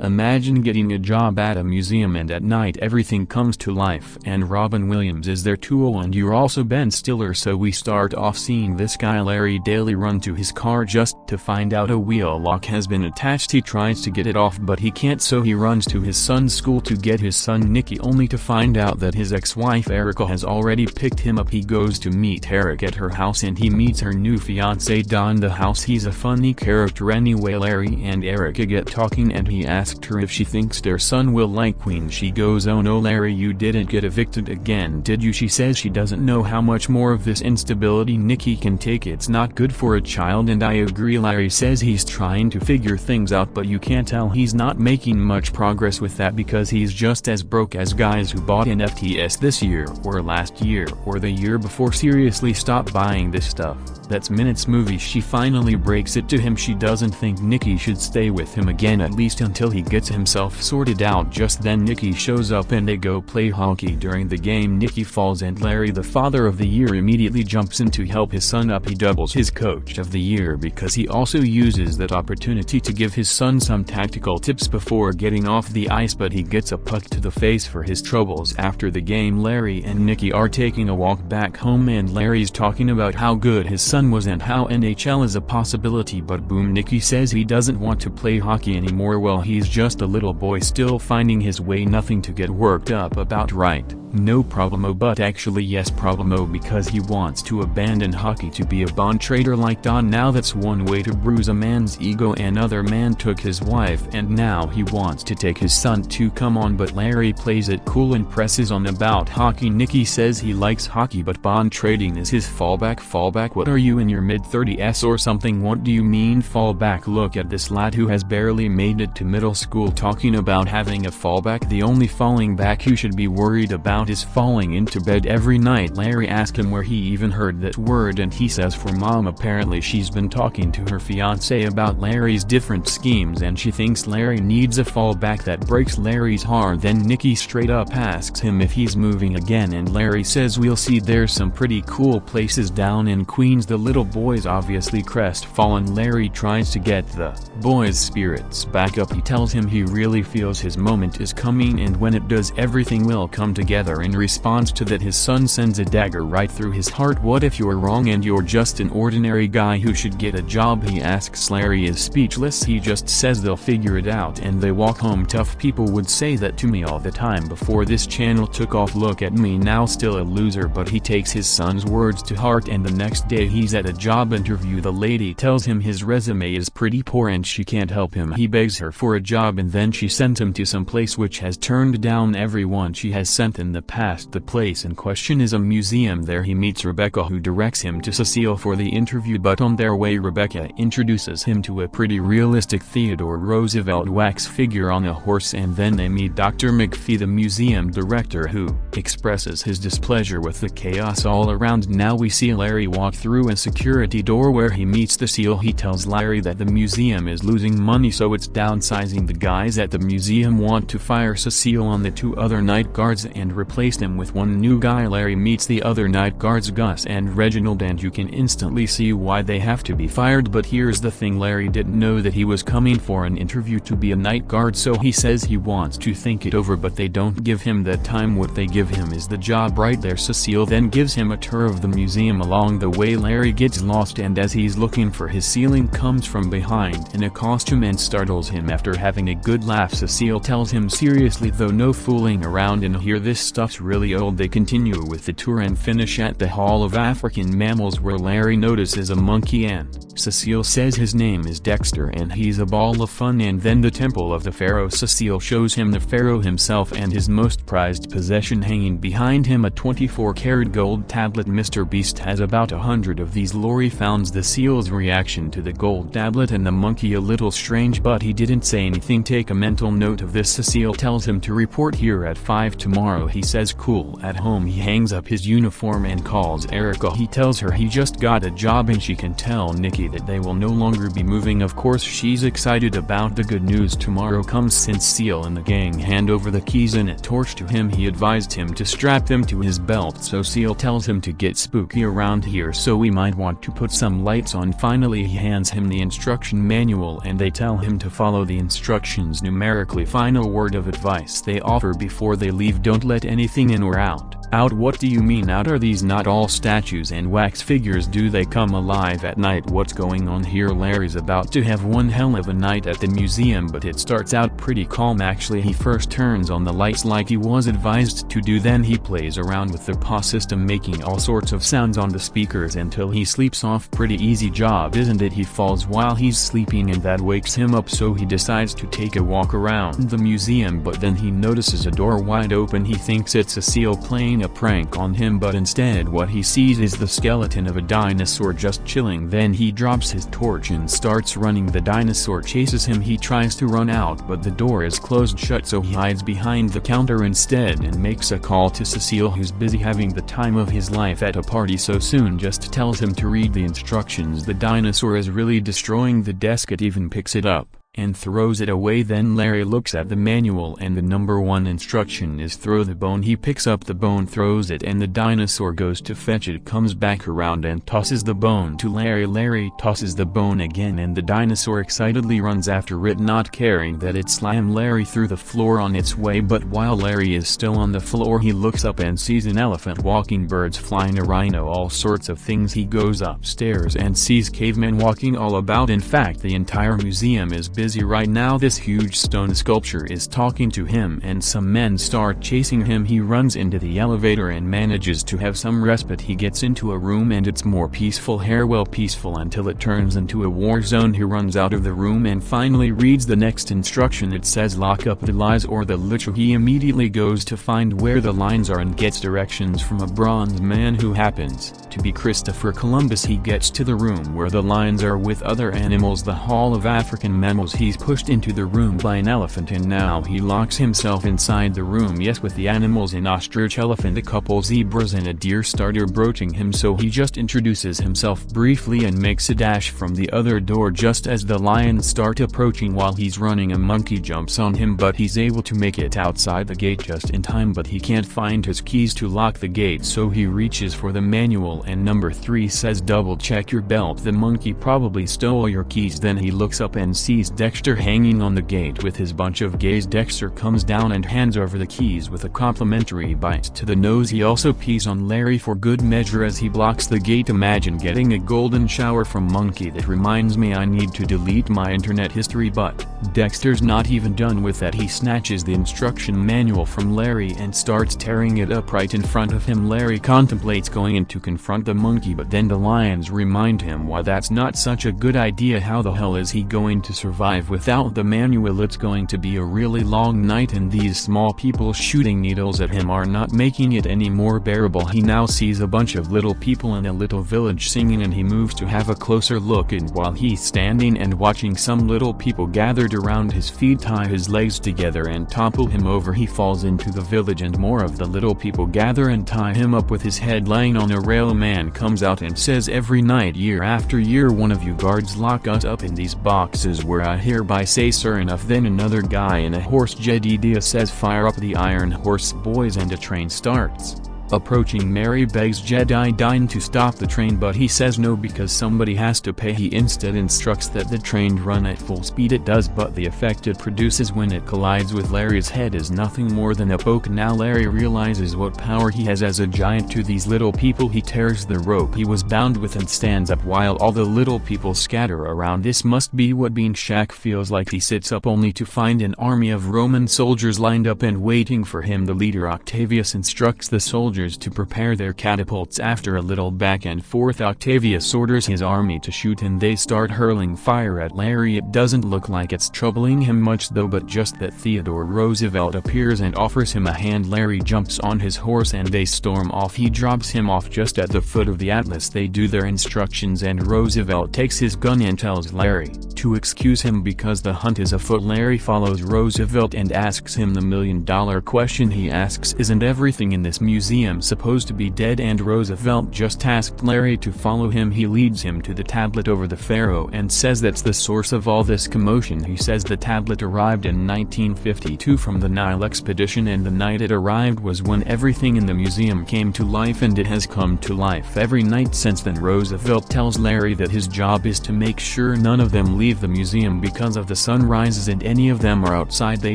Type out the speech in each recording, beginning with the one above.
Imagine getting a job at a museum and at night everything comes to life and Robin Williams is their too and you're also Ben Stiller so we start off seeing this guy Larry Daley run to his car just to find out a wheel lock has been attached. He tries to get it off but he can't so he runs to his son's school to get his son Nicky only to find out that his ex-wife Erica has already picked him up. He goes to meet Eric at her house and he meets her new fiance Don the house he's a funny character anyway. Larry and Erica get talking and he asks asked her if she thinks their son will like Queen. She goes oh no Larry you didn't get evicted again did you? She says she doesn't know how much more of this instability Nikki can take. It's not good for a child and I agree Larry says he's trying to figure things out but you can't tell he's not making much progress with that because he's just as broke as guys who bought NFTs this year or last year or the year before. Seriously stop buying this stuff. That's Minutes movie she finally breaks it to him. She doesn't think Nikki should stay with him again at least until he gets himself sorted out just then Nicky shows up and they go play hockey. During the game Nicky falls and Larry the father of the year immediately jumps in to help his son up. He doubles his coach of the year because he also uses that opportunity to give his son some tactical tips before getting off the ice but he gets a puck to the face for his troubles. After the game Larry and Nicky are taking a walk back home and Larry's talking about how good his son was and how NHL is a possibility but boom Nicky says he doesn't want to play hockey anymore. Well he's just a little boy still finding his way nothing to get worked up about right. No problemo but actually yes problemo because he wants to abandon hockey to be a bond trader like Don. Now that's one way to bruise a man's ego. Another man took his wife and now he wants to take his son to come on. But Larry plays it cool and presses on about hockey. Nicky says he likes hockey but bond trading is his fallback. Fallback what are you in your mid-30s or something? What do you mean fallback? Look at this lad who has barely made it to middle school talking about having a fallback. The only falling back you should be worried about about is falling into bed every night. Larry asked him where he even heard that word and he says for mom apparently she's been talking to her fiance about Larry's different schemes and she thinks Larry needs a fallback that breaks Larry's heart. Then Nikki straight up asks him if he's moving again and Larry says we'll see. There's some pretty cool places down in Queens. The little boy's obviously crestfallen. Larry tries to get the boy's spirits back up. He tells him he really feels his moment is coming and when it does everything will come together in response to that his son sends a dagger right through his heart. What if you're wrong and you're just an ordinary guy who should get a job? He asks. Larry is speechless. He just says they'll figure it out and they walk home. Tough people would say that to me all the time before this channel took off. Look at me now still a loser. But he takes his son's words to heart and the next day he's at a job interview. The lady tells him his resume is pretty poor and she can't help him. He begs her for a job and then she sends him to some place which has turned down everyone she has sent in the the past the place in question is a museum. There he meets Rebecca who directs him to Cecile for the interview but on their way Rebecca introduces him to a pretty realistic Theodore Roosevelt wax figure on a horse and then they meet Dr. McPhee the museum director who expresses his displeasure with the chaos all around. Now we see Larry walk through a security door where he meets Cecil he tells Larry that the museum is losing money so it's downsizing. The guys at the museum want to fire Cecile on the two other night guards and replaced him with one new guy. Larry meets the other night guards Gus and Reginald and you can instantly see why they have to be fired. But here's the thing Larry didn't know that he was coming for an interview to be a night guard so he says he wants to think it over but they don't give him that time. What they give him is the job right there. Cecile then gives him a tour of the museum. Along the way Larry gets lost and as he's looking for his ceiling comes from behind in a costume and startles him. After having a good laugh Cecile tells him seriously though no fooling around and here this stuff's really old. They continue with the tour and finish at the Hall of African Mammals where Larry notices a monkey and Cecile says his name is Dexter and he's a ball of fun. And then the Temple of the Pharaoh Cecile shows him the Pharaoh himself and his most prized possession hanging behind him. A 24 karat gold tablet. Mr. Beast has about a hundred of these. Larry founds Cecil's reaction to the gold tablet and the monkey a little strange but he didn't say anything. Take a mental note of this. Cecile tells him to report here at 5 tomorrow. He says cool at home he hangs up his uniform and calls Erica. He tells her he just got a job and she can tell Nikki that they will no longer be moving. Of course she's excited about the good news. Tomorrow comes Cecil and the gang hand over the keys and a torch to him. He advised him to strap them to his belt Cecil tells him to get spooky around here so we might want to put some lights on. Finally he hands him the instruction manual and they tell him to follow the instructions numerically. Final word of advice they offer before they leave don't let anything in or out out what do you mean? Out are these not all statues and wax figures? Do they come alive at night? What's going on here? Larry's about to have one hell of a night at the museum but it starts out pretty calm. Actually he first turns on the lights like he was advised to do then he plays around with the PA system making all sorts of sounds on the speakers until he sleeps off. Pretty easy job isn't it? He falls while he's sleeping and that wakes him up so he decides to take a walk around the museum but then he notices a door wide open. He thinks it's Cecil playing playing a prank on him but instead what he sees is the skeleton of a dinosaur just chilling. Then he drops his torch and starts running. The dinosaur chases him. He tries to run out but the door is closed shut so he hides behind the counter instead and makes a call to Cecile who's busy having the time of his life at a party. So soon just tells him to read the instructions. The dinosaur is really destroying the desk. It even picks it up and throws it away. Then Larry looks at the manual and the number one instruction is throw the bone. He picks up the bone throws it and the dinosaur goes to fetch it comes back around and tosses the bone to Larry. Larry tosses the bone again and the dinosaur excitedly runs after it not caring that it slammed Larry through the floor on its way. But while Larry is still on the floor he looks up and sees an elephant walking birds flying a rhino all sorts of things. He goes upstairs and sees cavemen walking all about. In fact the entire museum is busy busy right now this huge stone sculpture is talking to him and some men start chasing him. He runs into the elevator and manages to have some respite. He gets into a room and it's more peaceful here well peaceful until it turns into a war zone. He runs out of the room and finally reads the next instruction. It says lock up the lies or the literal. He immediately goes to find where the lines are and gets directions from a bronze man who happens to be Christopher Columbus. He gets to the room where the lines are with other animals the Hall of African Mammals he's pushed into the room by an elephant and now he locks himself inside the room yes with the animals an ostrich elephant a couple zebras and a deer starter broaching him so he just introduces himself briefly and makes a dash from the other door just as the lions start approaching while he's running a monkey jumps on him but he's able to make it outside the gate just in time but he can't find his keys to lock the gate so he reaches for the manual and number 3 says double check your belt. The monkey probably stole your keys then he looks up and sees Dexter hanging on the gate with his bunch of gays Dexter comes down and hands over the keys with a complimentary bite to the nose. He also pees on Larry for good measure as he blocks the gate. Imagine getting a golden shower from Monkey. That reminds me I need to delete my internet history but, Dexter's not even done with that. He snatches the instruction manual from Larry and starts tearing it up right in front of him. Larry contemplates going in to confront the monkey but then the lions remind him why that's not such a good idea. How the hell is he going to survive without without the manual it's going to be a really long night and these small people shooting needles at him are not making it any more bearable. He now sees a bunch of little people in a little village singing and he moves to have a closer look and while he's standing and watching some little people gathered around his feet tie his legs together and topple him over. He falls into the village and more of the little people gather and tie him up with his head laying on a rail. Man comes out and says every night year after year one of you guards lock us up in these boxes where I hereby say sir enough then another guy in a horse Jedediah says fire up the iron horse boys and a train starts. Approaching Mary begs Jedediah to stop the train but he says no because somebody has to pay. He instead instructs that the train run at full speed. It does but the effect it produces when it collides with Larry's head is nothing more than a poke. Now Larry realizes what power he has as a giant. To these little people he tears the rope he was bound with and stands up while all the little people scatter around. This must be what Bean Shack feels like. He sits up only to find an army of Roman soldiers lined up and waiting for him. The leader Octavius instructs the soldiers soldiers to prepare their catapults after a little back and forth Octavius orders his army to shoot and they start hurling fire at Larry. It doesn't look like it's troubling him much though but just that Theodore Roosevelt appears and offers him a hand. Larry jumps on his horse and they storm off. He drops him off just at the foot of the Atlas. They do their instructions and Roosevelt takes his gun and tells Larry to excuse him because the hunt is afoot. Larry follows Roosevelt and asks him the million dollar question he asks isn't everything in this museum supposed to be dead and Roosevelt just asked Larry to follow him. He leads him to the tablet over the pharaoh and says that's the source of all this commotion. He says the tablet arrived in 1952 from the Nile expedition and the night it arrived was when everything in the museum came to life and it has come to life every night since then. Roosevelt tells Larry that his job is to make sure none of them leave the museum because of the sun rises and any of them are outside they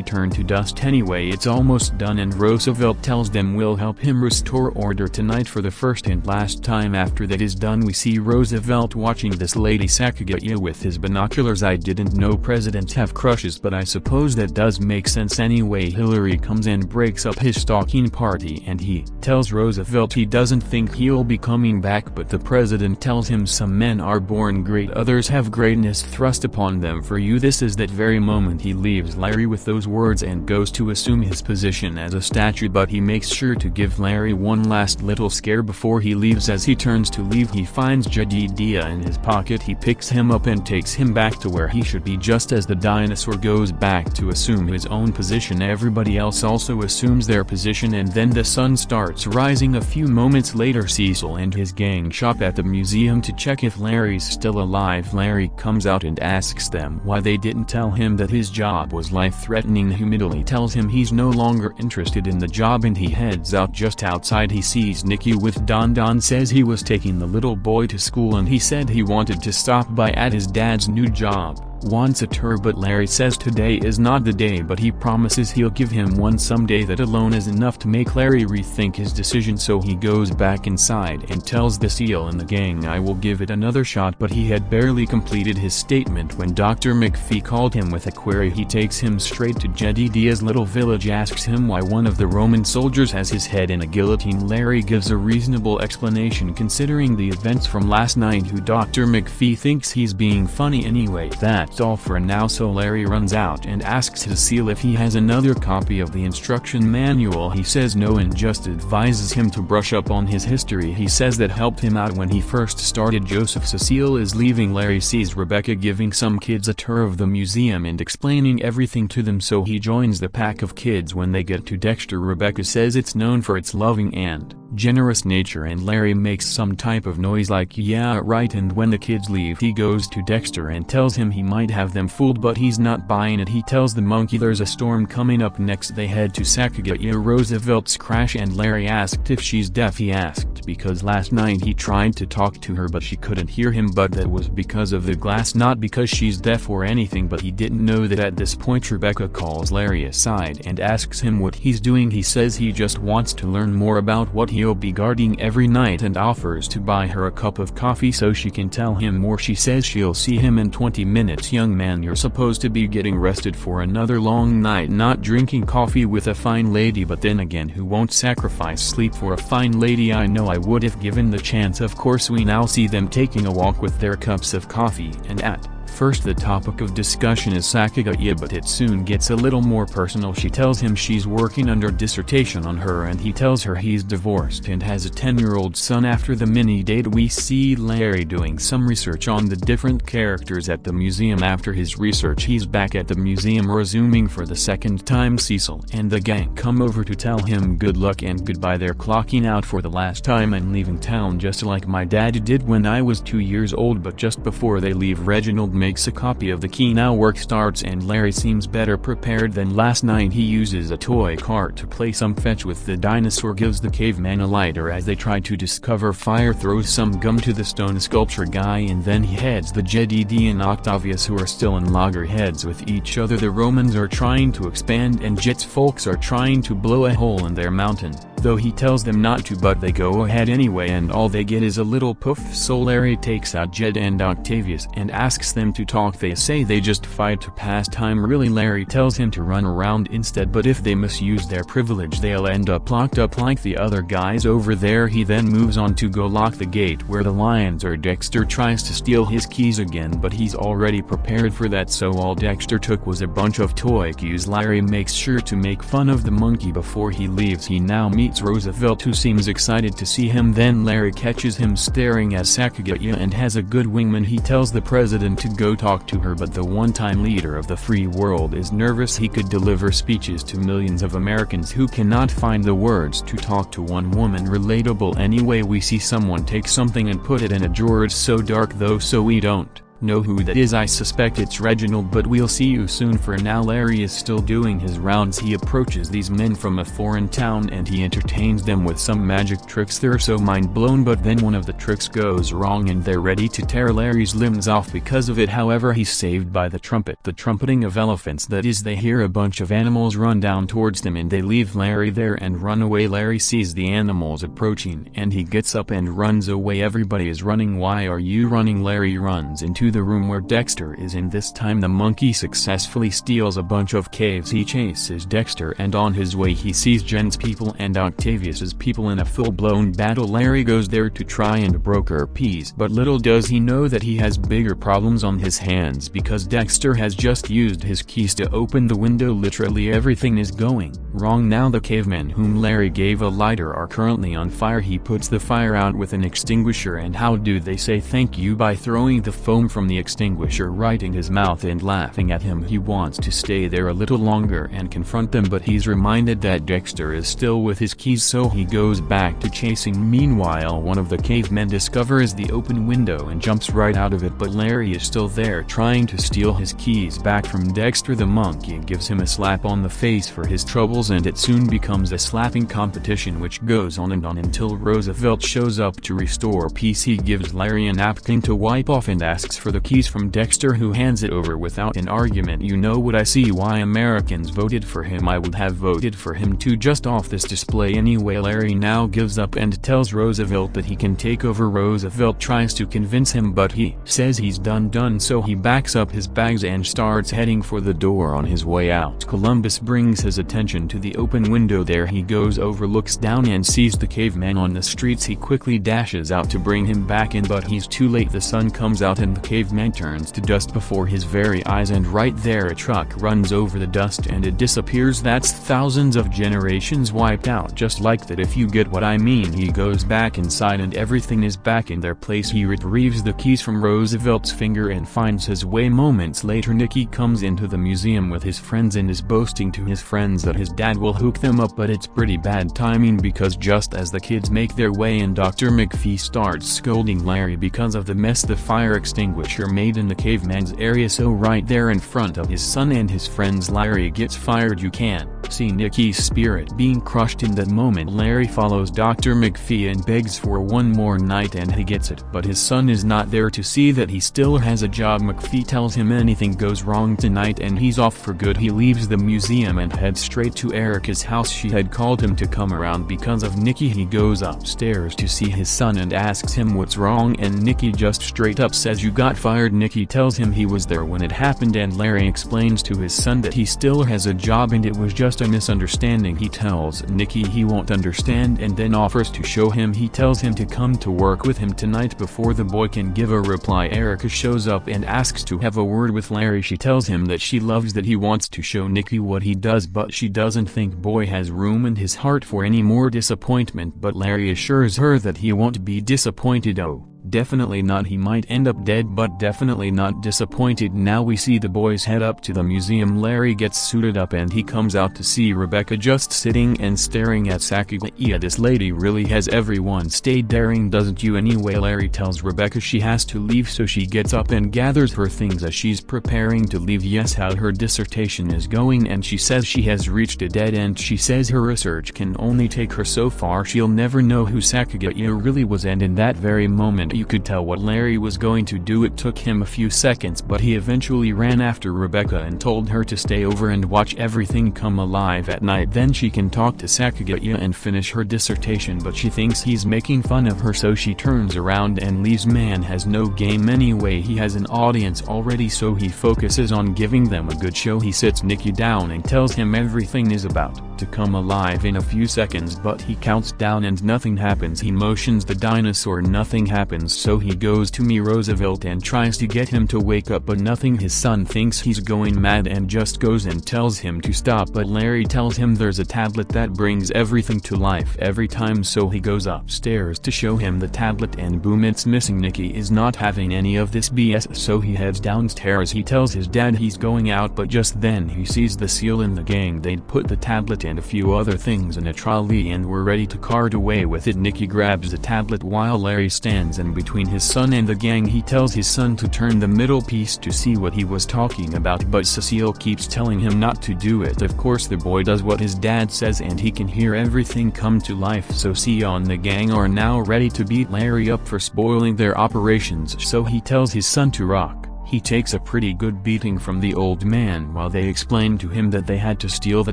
turn to dust. Anyway it's almost done and Roosevelt tells them we'll help him restore order tonight for the first and last time after that is done. We see Roosevelt watching this lady Sacagawea with his binoculars. I didn't know presidents have crushes but I suppose that does make sense anyway. Hillary comes and breaks up his stalking party and he tells Roosevelt he doesn't think he'll be coming back but the president tells him some men are born great others have greatness thrust upon them. For you this is that very moment he leaves Larry with those words and goes to assume his position as a statue but he makes sure to give Larry one last little scare before he leaves as he turns to leave he finds Jedediah in his pocket he picks him up and takes him back to where he should be just as the dinosaur goes back to assume his own position everybody else also assumes their position and then the sun starts rising a few moments later Cecil and his gang shop at the museum to check if Larry's still alive Larry comes out and asks them why they didn't tell him that his job was life-threatening immediately tells him he's no longer interested in the job and he heads out just outside he sees Nikki with Don. Don says he was taking the little boy to school and he said he wanted to stop by at his dad's new job wants a tour but Larry says today is not the day but he promises he'll give him one someday that alone is enough to make Larry rethink his decision so he goes back inside and tells Cecil and the gang I will give it another shot but he had barely completed his statement when Dr. McPhee called him with a query he takes him straight to Jedediah's little village asks him why one of the Roman soldiers has his head in a guillotine Larry gives a reasonable explanation considering the events from last night who Dr. McPhee thinks he's being funny anyway that for now so Larry runs out and asks Cecil if he has another copy of the instruction manual. He says no and just advises him to brush up on his history. He says that helped him out when he first started. Joseph Cecile is leaving. Larry sees Rebecca giving some kids a tour of the museum and explaining everything to them. So he joins the pack of kids. When they get to Dexter Rebecca says it's known for its loving and generous nature. And Larry makes some type of noise like yeah right. And when the kids leave he goes to Dexter and tells him he might have them fooled but he's not buying it. He tells the monkey there's a storm coming up next. They head to Sacagawea Roosevelt's crash. And Larry asked if she's deaf. He asked because last night he tried to talk to her but she couldn't hear him. But that was because of the glass not because she's deaf or anything. But he didn't know that at this point Rebecca calls Larry aside and asks him what he's doing. He says he just wants to learn more about what he he'll be guarding every night and offers to buy her a cup of coffee so she can tell him more. She says she'll see him in 20 minutes young man you're supposed to be getting rested for another long night not drinking coffee with a fine lady but then again who won't sacrifice sleep for a fine lady? I know I would if given the chance. Of course we now see them taking a walk with their cups of coffee and at First the topic of discussion is Sacagawea but it soon gets a little more personal. She tells him she's working under dissertation on her and he tells her he's divorced and has a 10-year-old son. After the mini-date we see Larry doing some research on the different characters at the museum. After his research he's back at the museum resuming for the second time. Cecil and the gang come over to tell him good luck and goodbye. They're clocking out for the last time and leaving town just like my dad did when I was two years old but just before they leave Reginald makes a copy of the key now work starts and Larry seems better prepared than last night. He uses a toy cart to play some fetch with the dinosaur gives the caveman a lighter as they try to discover fire throws some gum to the stone sculpture guy and then he heads the Jedediah and Octavius who are still in loggerheads with each other. The Romans are trying to expand and Jed's folks are trying to blow a hole in their mountain though he tells them not to but they go ahead anyway and all they get is a little poof so Larry takes out Jed and Octavius and asks them to talk. They say they just fight to pass time really Larry tells him to run around instead but if they misuse their privilege they'll end up locked up like the other guys over there. He then moves on to go lock the gate where the lions are Dexter tries to steal his keys again but he's already prepared for that so all Dexter took was a bunch of toy cues. Larry makes sure to make fun of the monkey before he leaves. He now meets Roosevelt who seems excited to see him then Larry catches him staring at Sacagawea and has a good wingman he tells the president to go talk to her but the one-time leader of the free world is nervous he could deliver speeches to millions of Americans who cannot find the words to talk to one woman relatable anyway we see someone take something and put it in a drawer it's so dark though so we don't know who that is I suspect it's Reginald but we'll see you soon for now Larry is still doing his rounds. He approaches these men from a foreign town and he entertains them with some magic tricks. They're so mind blown but then one of the tricks goes wrong and they're ready to tear Larry's limbs off. Because of it however he's saved by the trumpet the trumpeting of elephants. That is they hear a bunch of animals run down towards them and they leave Larry there and run away. Larry sees the animals approaching and he gets up and runs away. Everybody is running. Why are you running? Larry runs into the room where Dexter is in. This time the monkey successfully steals a bunch of caves. He chases Dexter and on his way he sees Jen's people and Octavius's people in a full-blown battle. Larry goes there to try and broker peace but little does he know that he has bigger problems on his hands because Dexter has just used his keys to open the window. Literally everything is going wrong. Now the cavemen whom Larry gave a lighter are currently on fire. He puts the fire out with an extinguisher and how do they say thank you by throwing the foam from the extinguisher in his mouth and laughing at him. He wants to stay there a little longer and confront them but he's reminded that Dexter is still with his keys so he goes back to chasing. Meanwhile one of the cavemen discovers the open window and jumps right out of it but Larry is still there trying to steal his keys back from Dexter. The monkey gives him a slap on the face for his troubles and it soon becomes a slapping competition which goes on and on until Roosevelt shows up to restore peace. He gives Larry a napkin to wipe off and asks for the keys from Dexter who hands it over without an argument. You know what I see why Americans voted for him. I would have voted for him too just off this display anyway. Larry now gives up and tells Roosevelt that he can take over. Roosevelt tries to convince him but he says he's done done. So he backs up his bags and starts heading for the door on his way out. Columbus brings his attention to the open window. There he goes over looks down and sees the caveman on the streets. He quickly dashes out to bring him back in but he's too late. The sun comes out and the caveman turns to dust before his very eyes and right there a truck runs over the dust and it disappears. That's thousands of generations wiped out. Just like that if you get what I mean he goes back inside and everything is back in their place. He retrieves the keys from Roosevelt's finger and finds his way. Moments later Nicky comes into the museum with his friends and is boasting to his friends that his dad will hook them up but it's pretty bad timing because just as the kids make their way in Dr. McPhee starts scolding Larry because of the mess the fire extinguisher made in the caveman's area so right there in front of his son and his friends Larry gets fired you can see Nikki's spirit being crushed in that moment Larry follows Dr. McPhee and begs for one more night and he gets it but his son is not there to see that he still has a job. McPhee tells him anything goes wrong tonight and he's off for good. He leaves the museum and heads straight to Erica's house. She had called him to come around because of Nikki. He goes upstairs to see his son and asks him what's wrong and Nikki just straight up says you got fired. Nikki tells him he was there when it happened and Larry explains to his son that he still has a job and it was just a misunderstanding he tells Nikki he won't understand and then offers to show him he tells him to come to work with him tonight before the boy can give a reply Erica shows up and asks to have a word with Larry she tells him that she loves that he wants to show Nikki what he does but she doesn't think boy has room in his heart for any more disappointment but Larry assures her that he won't be disappointed oh. Definitely not he might end up dead but definitely not disappointed. Now we see the boys head up to the museum. Larry gets suited up and he comes out to see Rebecca just sitting and staring at Sacagawea this lady really has everyone. Stay daring doesn't you? Anyway Larry tells Rebecca she has to leave so she gets up and gathers her things as she's preparing to leave. Yes how her dissertation is going and she says she has reached a dead end. She says her research can only take her so far. She'll never know who Sacagawea really was and in that very moment you could tell what Larry was going to do. It took him a few seconds but he eventually ran after Rebecca and told her to stay over and watch everything come alive at night. Then she can talk to Sacagawea and finish her dissertation but she thinks he's making fun of her so she turns around and leaves. Man has no game anyway he has an audience already so he focuses on giving them a good show. He sits Nicky down and tells him everything is about to come alive in a few seconds but he counts down and nothing happens. He motions the dinosaur nothing happens so he goes to me Roosevelt and tries to get him to wake up but nothing his son thinks he's going mad and just goes and tells him to stop but Larry tells him there's a tablet that brings everything to life every time so he goes upstairs to show him the tablet and boom it's missing. Nikki is not having any of this BS so he heads downstairs. He tells his dad he's going out but just then he sees Cecil in the gang. They'd put the tablet and a few other things in a trolley and were ready to cart away with it. Nikki grabs the tablet while Larry stands in between his son and the gang he tells his son to turn the middle piece to see what he was talking about but Cecile keeps telling him not to do it of course the boy does what his dad says and he can hear everything come to life so Sion and the gang are now ready to beat Larry up for spoiling their operations so he tells his son to rock. He takes a pretty good beating from the old man while they explain to him that they had to steal the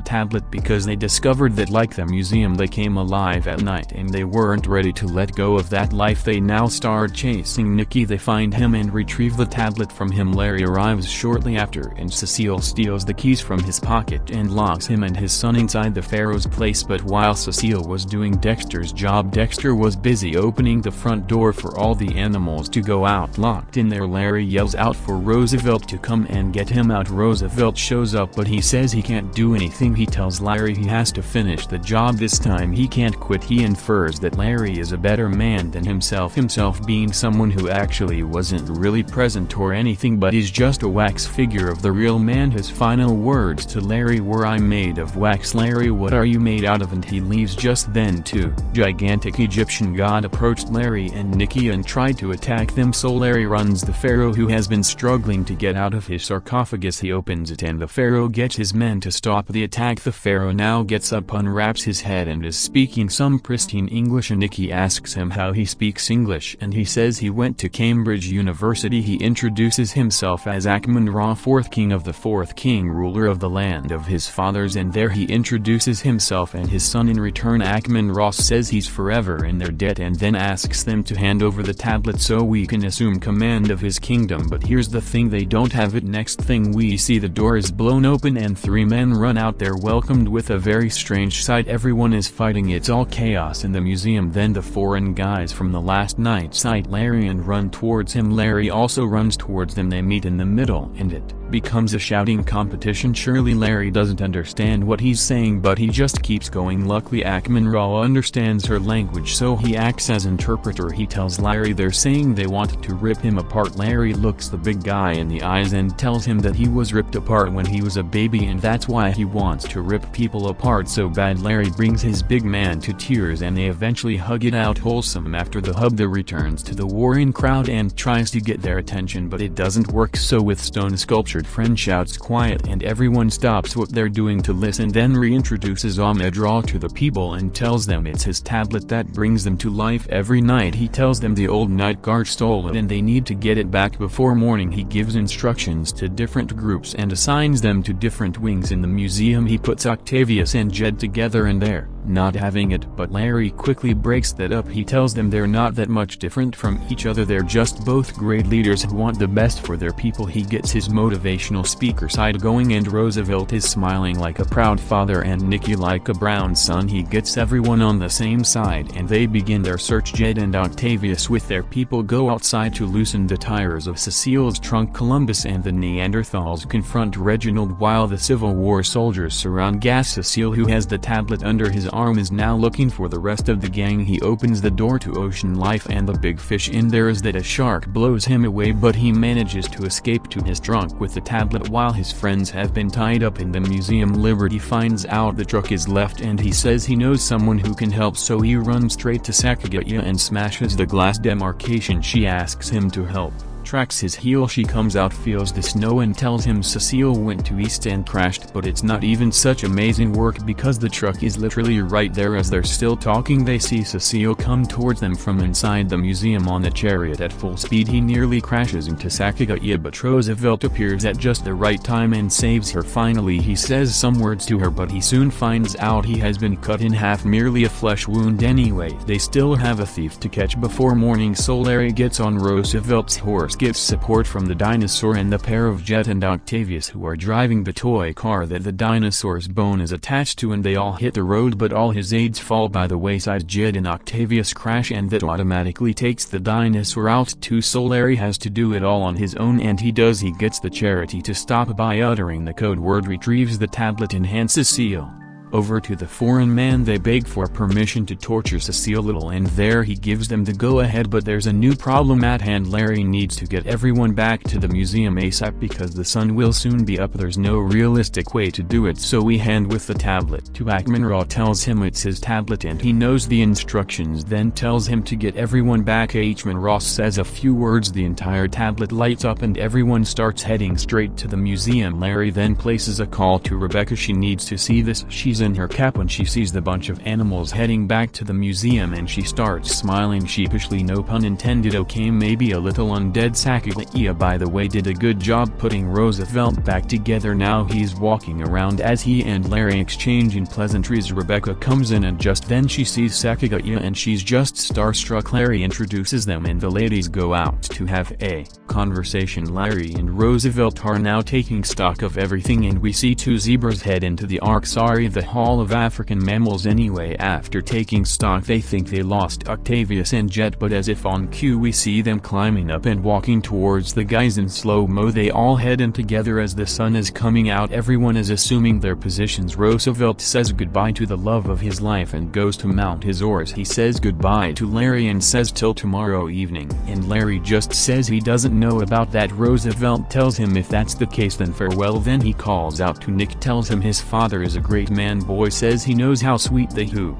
tablet because they discovered that like the museum they came alive at night and they weren't ready to let go of that life. They now start chasing Nicky. They find him and retrieve the tablet from him. Larry arrives shortly after and Cecile steals the keys from his pocket and locks him and his son inside the pharaoh's place. But while Cecile was doing Dexter's job Dexter was busy opening the front door for all the animals to go out locked in there. Larry yells out for Roosevelt to come and get him out. Roosevelt shows up but he says he can't do anything. He tells Larry he has to finish the job this time. He can't quit. He infers that Larry is a better man than himself. Himself being someone who actually wasn't really present or anything but is just a wax figure of the real man. His final words to Larry were I'm made of wax Larry. What are you made out of? And he leaves just then too. Gigantic Egyptian god approached Larry and Nikki and tried to attack them. So Larry runs the pharaoh who has been struggling to get out of his sarcophagus he opens it and the pharaoh gets his men to stop the attack. The pharaoh now gets up unwraps his head and is speaking some pristine English and Nicky asks him how he speaks English and he says he went to Cambridge University. He introduces himself as Ahkmenrah fourth king of the fourth king ruler of the land of his fathers and there he introduces himself and his son. In return Ahkmenrah says he's forever in their debt and then asks them to hand over the tablet so we can assume command of his kingdom. But here's the thing they don't have it. Next thing we see the door is blown open and three men run out they're welcomed with a very strange sight. Everyone is fighting it's all chaos in the museum. Then the foreign guys from the last night sight Larry and run towards him. Larry also runs towards them they meet in the middle and it becomes a shouting competition surely Larry doesn't understand what he's saying but he just keeps going. Luckily Ahkmenrah understands her language so he acts as interpreter. He tells Larry they're saying they want to rip him apart. Larry looks the big guy in the eyes and tells him that he was ripped apart when he was a baby and that's why he wants to rip people apart so bad. Larry brings his big man to tears and they eventually hug it out wholesome. After the hub the returns to the warring crowd and tries to get their attention but it doesn't work. So with stone sculptured friend shouts quiet and everyone stops what they're doing to listen then reintroduces Ahkmenrah to the people and tells them it's his tablet that brings them to life. Every night he tells them the old night guard stole it and they need to get it back. Before morning he gives instructions to different groups and assigns them to different wings. In the museum he puts Octavius and Jed together and they're not having it but Larry quickly breaks that up. He tells them they're not that much different from each other. They're just both great leaders who want the best for their people. He gets his motivational speaker side going and Roosevelt is smiling like a proud father and Nicky like a brown son. He gets everyone on the same side and they begin their search. Jed and Octavius with their people go outside to loosen the tires of Cecile's trunk. Columbus and the Neanderthals confront Reginald while the Civil War soldiers surround Gus Cecile who has the tablet under his arm is now looking for the rest of the gang. He opens the door to ocean life and the big fish in there is that a shark blows him away but he manages to escape to his trunk with the tablet while his friends have been tied up in the museum. Liberty finds out the truck is left and he says he knows someone who can help so he runs straight to Sacagawea and smashes the glass demarcation. She asks him to help tracks his heel she comes out feels the snow and tells him Cecile went to East and crashed but it's not even such amazing work because the truck is literally right there as they're still talking they see Cecile come towards them from inside the museum on a chariot at full speed he nearly crashes into Sacagawea but Roosevelt appears at just the right time and saves her finally he says some words to her but he soon finds out he has been cut in half merely a flesh wound anyway they still have a thief to catch before morning so Larry gets on Roosevelt's horse gets support from the dinosaur and the pair of Jed and Octavius who are driving the toy car that the dinosaur's bone is attached to and they all hit the road but all his aides fall by the wayside Jed and Octavius crash and that automatically takes the dinosaur out too so Larry has to do it all on his own and he does he gets the charity to stop by uttering the code word retrieves the tablet enhances seal. Over to the foreign man. They beg for permission to torture Cecile Little and there he gives them the go-ahead. But there's a new problem at hand. Larry needs to get everyone back to the museum ASAP because the sun will soon be up. There's no realistic way to do it so we hand with the tablet to Ahkmenrah tells him it's his tablet and he knows the instructions then tells him to get everyone back. Ahkmenrah says a few words. The entire tablet lights up and everyone starts heading straight to the museum. Larry then places a call to Rebecca. She needs to see this. She's in her cap when she sees the bunch of animals heading back to the museum and she starts smiling sheepishly no pun intended okay maybe a little undead Sacagawea by the way did a good job putting Roosevelt back together now he's walking around as he and Larry exchanging pleasantries Rebecca comes in and just then she sees Sacagawea and she's just starstruck Larry introduces them and the ladies go out to have a conversation Larry and Roosevelt are now taking stock of everything and we see two zebras head into the ark sorry the Hall of African Mammals anyway. After taking stock they think they lost Octavius and Jed but as if on cue we see them climbing up and walking towards the guys in slow-mo. They all head in together as the sun is coming out. Everyone is assuming their positions. Roosevelt says goodbye to the love of his life and goes to mount his oars he says goodbye to Larry and says till tomorrow evening. And Larry just says he doesn't know about that. Roosevelt tells him if that's the case then farewell. Then he calls out to Nick tells him his father is a great man boy says he knows how sweet the who.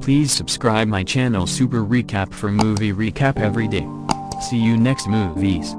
Please subscribe my channel Super Recap for movie recap every day. See you next movies.